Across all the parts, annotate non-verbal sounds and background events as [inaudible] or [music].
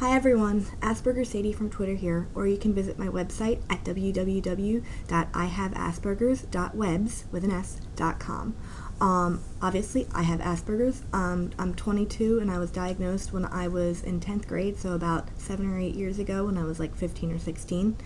Hi everyone, Asperger Sadie from Twitter here, or you can visit my website at www.ihaveaspergers.webs with an s.com. Um, obviously, I have Asperger's. Um, I'm 22 and I was diagnosed when I was in 10th grade, so about 7 or 8 years ago when I was like 15 or 16.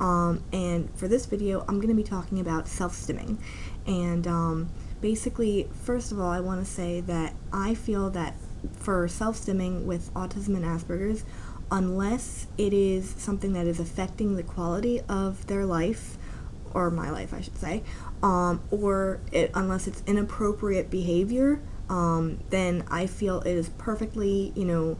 Um, and for this video, I'm going to be talking about self-stimming. And um, basically, first of all, I want to say that I feel that for self-stimming with autism and Asperger's, unless it is something that is affecting the quality of their life, or my life, I should say, um, or it, unless it's inappropriate behavior, um, then I feel it is perfectly, you know,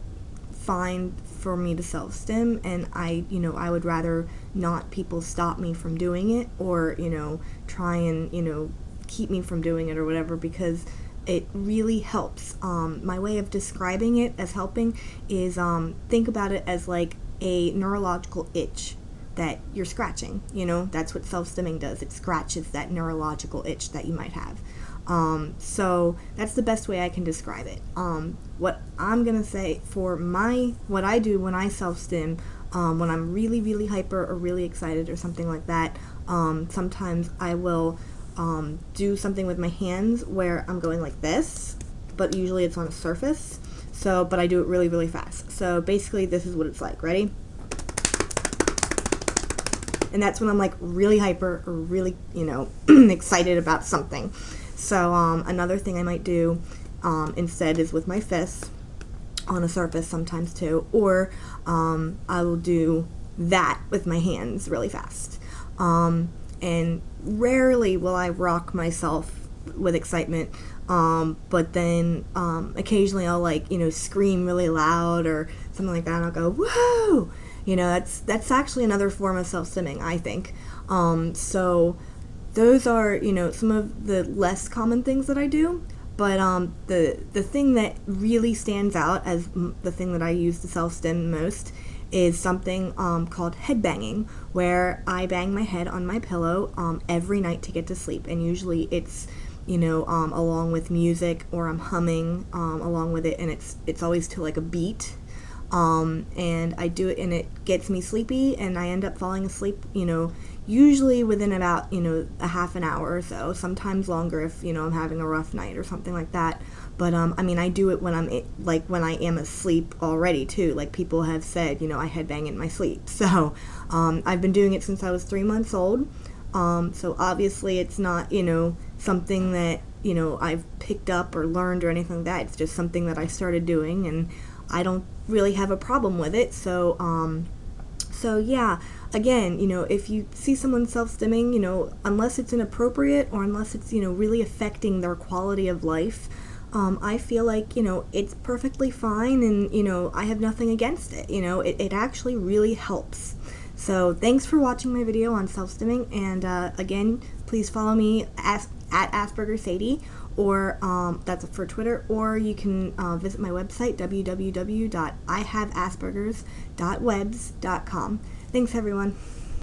fine for me to self-stim and I, you know, I would rather not people stop me from doing it or, you know, try and, you know, keep me from doing it or whatever because it really helps. Um, my way of describing it as helping is um, think about it as like a neurological itch that you're scratching. You know, that's what self-stimming does. It scratches that neurological itch that you might have. Um, so that's the best way I can describe it. Um, what I'm gonna say for my what I do when I self-stim, um, when I'm really really hyper or really excited or something like that, um, sometimes I will um, do something with my hands where I'm going like this, but usually it's on a surface. So, but I do it really really fast. So basically, this is what it's like. Ready? and that's when I'm like really hyper or really, you know, [clears throat] excited about something. So um, another thing I might do um, instead is with my fists on a surface sometimes too, or um, I will do that with my hands really fast. Um, and rarely will I rock myself with excitement, um, but then um, occasionally I'll like, you know, scream really loud or something like that and I'll go, whoa! You know, that's that's actually another form of self-stimming, I think. Um, so those are, you know, some of the less common things that I do. But um, the the thing that really stands out as the thing that I use to self-stim most is something um, called head banging, where I bang my head on my pillow um, every night to get to sleep, and usually it's you know um, along with music or I'm humming um, along with it, and it's it's always to like a beat. Um, and I do it and it gets me sleepy and I end up falling asleep, you know, usually within about, you know, a half an hour or so, sometimes longer if, you know, I'm having a rough night or something like that. But, um, I mean, I do it when I'm, like, when I am asleep already, too. Like, people have said, you know, I headbang in my sleep. [laughs] So, um, I've been doing it since I was three months old. Um, so obviously it's not, you know, something that, you know, I've picked up or learned or anything like that. It's just something that I started doing and I don't really have a problem with it. So, um, so yeah, again, you know, if you see someone self-stimming, you know, unless it's inappropriate or unless it's, you know, really affecting their quality of life, um, I feel like, you know, it's perfectly fine and, you know, I have nothing against it. You know, it, it actually really helps. So thanks for watching my video on self-stimming and uh, again, please follow me at, at Asperger Sadie or um, that's for Twitter, or you can uh, visit my website, www.ihaveaspergers.webs.com. Thanks, everyone.